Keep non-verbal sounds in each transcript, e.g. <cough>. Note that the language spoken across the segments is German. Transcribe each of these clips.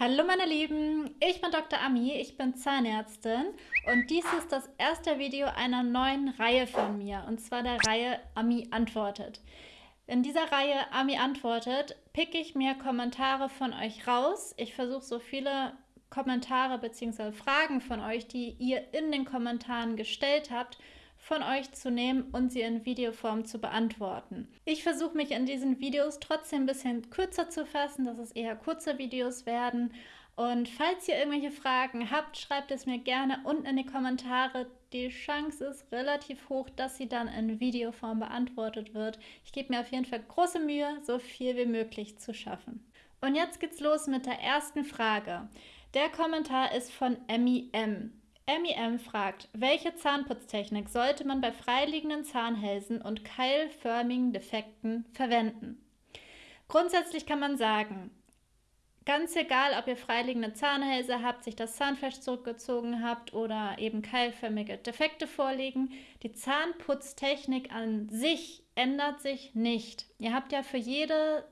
Hallo meine Lieben, ich bin Dr. Ami, ich bin Zahnärztin und dies ist das erste Video einer neuen Reihe von mir und zwar der Reihe Ami antwortet. In dieser Reihe Ami antwortet picke ich mir Kommentare von euch raus. Ich versuche so viele Kommentare bzw. Fragen von euch, die ihr in den Kommentaren gestellt habt, von euch zu nehmen und sie in Videoform zu beantworten. Ich versuche mich in diesen Videos trotzdem ein bisschen kürzer zu fassen, dass es eher kurze Videos werden. Und falls ihr irgendwelche Fragen habt, schreibt es mir gerne unten in die Kommentare. Die Chance ist relativ hoch, dass sie dann in Videoform beantwortet wird. Ich gebe mir auf jeden Fall große Mühe, so viel wie möglich zu schaffen. Und jetzt geht's los mit der ersten Frage. Der Kommentar ist von Emmy M. MEM fragt, welche Zahnputztechnik sollte man bei freiliegenden Zahnhälsen und keilförmigen Defekten verwenden? Grundsätzlich kann man sagen, ganz egal, ob ihr freiliegende Zahnhälse habt, sich das Zahnfleisch zurückgezogen habt oder eben keilförmige Defekte vorliegen, die Zahnputztechnik an sich ändert sich nicht. Ihr habt ja für jede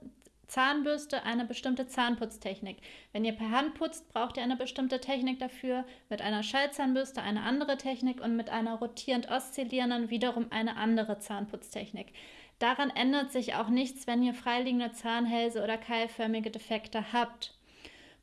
Zahnbürste eine bestimmte Zahnputztechnik. Wenn ihr per Hand putzt, braucht ihr eine bestimmte Technik dafür, mit einer Schallzahnbürste eine andere Technik und mit einer rotierend oszillierenden wiederum eine andere Zahnputztechnik. Daran ändert sich auch nichts, wenn ihr freiliegende Zahnhälse oder keilförmige Defekte habt.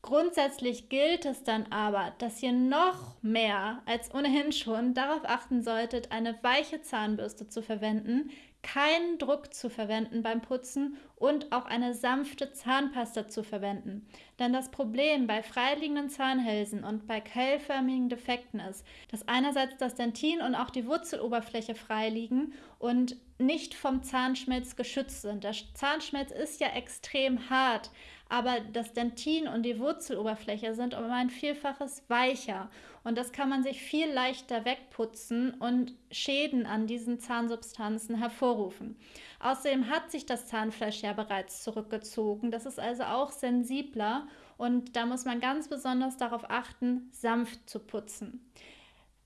Grundsätzlich gilt es dann aber, dass ihr noch mehr als ohnehin schon darauf achten solltet, eine weiche Zahnbürste zu verwenden, keinen Druck zu verwenden beim Putzen und auch eine sanfte Zahnpasta zu verwenden. Denn das Problem bei freiliegenden Zahnhälsen und bei keilförmigen Defekten ist, dass einerseits das Dentin und auch die Wurzeloberfläche frei liegen und nicht vom Zahnschmelz geschützt sind. Der Zahnschmelz ist ja extrem hart, aber das Dentin und die Wurzeloberfläche sind um ein Vielfaches weicher und das kann man sich viel leichter wegputzen und Schäden an diesen Zahnsubstanzen hervorrufen. Außerdem hat sich das Zahnfleisch ja bereits zurückgezogen, das ist also auch sensibler und da muss man ganz besonders darauf achten, sanft zu putzen.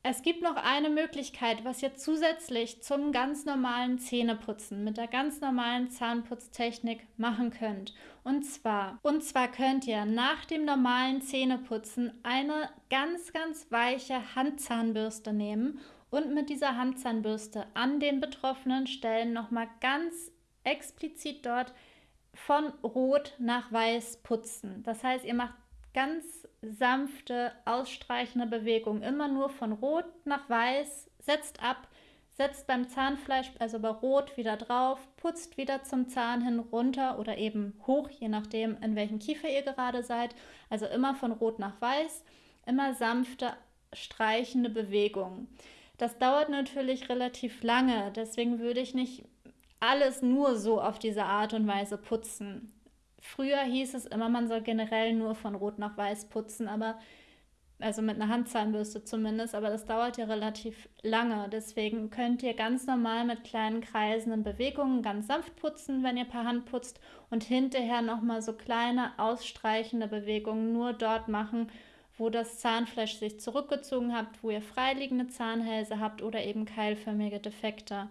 Es gibt noch eine Möglichkeit, was ihr zusätzlich zum ganz normalen Zähneputzen mit der ganz normalen Zahnputztechnik machen könnt. Und zwar, und zwar könnt ihr nach dem normalen Zähneputzen eine ganz, ganz weiche Handzahnbürste nehmen und mit dieser Handzahnbürste an den betroffenen Stellen nochmal ganz explizit dort von rot nach weiß putzen. Das heißt, ihr macht ganz sanfte, ausstreichende Bewegung. Immer nur von Rot nach Weiß, setzt ab, setzt beim Zahnfleisch, also bei Rot, wieder drauf, putzt wieder zum Zahn hin runter oder eben hoch, je nachdem, in welchem Kiefer ihr gerade seid. Also immer von Rot nach Weiß, immer sanfte, streichende Bewegung. Das dauert natürlich relativ lange, deswegen würde ich nicht alles nur so auf diese Art und Weise putzen. Früher hieß es immer, man soll generell nur von Rot nach Weiß putzen, aber also mit einer Handzahnbürste zumindest, aber das dauert ja relativ lange. Deswegen könnt ihr ganz normal mit kleinen kreisenden Bewegungen ganz sanft putzen, wenn ihr per Hand putzt und hinterher nochmal so kleine ausstreichende Bewegungen nur dort machen, wo das Zahnfleisch sich zurückgezogen habt, wo ihr freiliegende Zahnhälse habt oder eben keilförmige Defekte.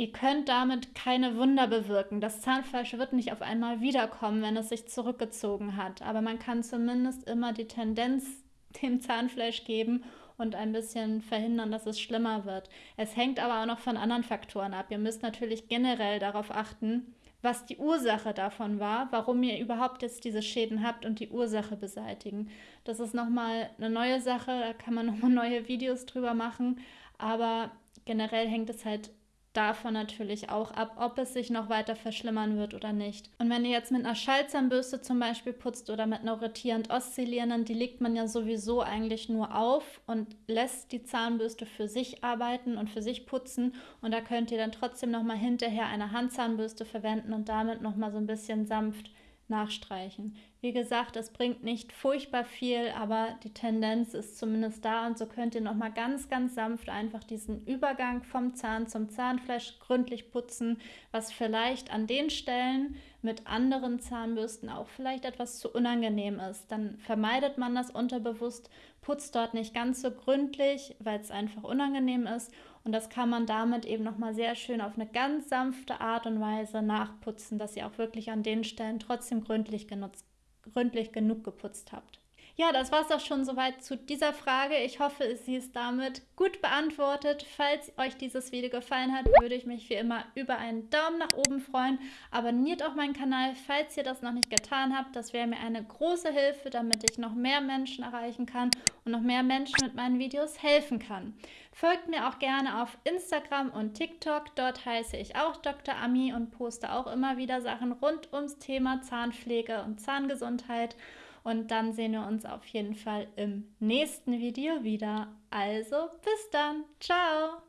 Ihr könnt damit keine Wunder bewirken. Das Zahnfleisch wird nicht auf einmal wiederkommen, wenn es sich zurückgezogen hat. Aber man kann zumindest immer die Tendenz <laughs> dem Zahnfleisch geben und ein bisschen verhindern, dass es schlimmer wird. Es hängt aber auch noch von anderen Faktoren ab. Ihr müsst natürlich generell darauf achten, was die Ursache davon war, warum ihr überhaupt jetzt diese Schäden habt und die Ursache beseitigen. Das ist nochmal eine neue Sache, da kann man nochmal <laughs> neue Videos drüber machen, aber generell hängt es halt davon natürlich auch ab, ob es sich noch weiter verschlimmern wird oder nicht. Und wenn ihr jetzt mit einer Schallzahnbürste zum Beispiel putzt oder mit einer rotierend oszillierenden, die legt man ja sowieso eigentlich nur auf und lässt die Zahnbürste für sich arbeiten und für sich putzen. Und da könnt ihr dann trotzdem nochmal hinterher eine Handzahnbürste verwenden und damit nochmal so ein bisschen sanft nachstreichen. Wie gesagt, es bringt nicht furchtbar viel, aber die Tendenz ist zumindest da und so könnt ihr nochmal ganz, ganz sanft einfach diesen Übergang vom Zahn zum Zahnfleisch gründlich putzen, was vielleicht an den Stellen mit anderen Zahnbürsten auch vielleicht etwas zu unangenehm ist. Dann vermeidet man das unterbewusst, putzt dort nicht ganz so gründlich, weil es einfach unangenehm ist und das kann man damit eben nochmal sehr schön auf eine ganz sanfte Art und Weise nachputzen, dass sie auch wirklich an den Stellen trotzdem gründlich genutzt gründlich genug geputzt habt. Ja, das war es auch schon soweit zu dieser Frage. Ich hoffe, sie ist damit gut beantwortet. Falls euch dieses Video gefallen hat, würde ich mich wie immer über einen Daumen nach oben freuen. Abonniert auch meinen Kanal, falls ihr das noch nicht getan habt. Das wäre mir eine große Hilfe, damit ich noch mehr Menschen erreichen kann und noch mehr Menschen mit meinen Videos helfen kann. Folgt mir auch gerne auf Instagram und TikTok. Dort heiße ich auch Dr. Ami und poste auch immer wieder Sachen rund ums Thema Zahnpflege und Zahngesundheit. Und dann sehen wir uns auf jeden Fall im nächsten Video wieder. Also bis dann. Ciao.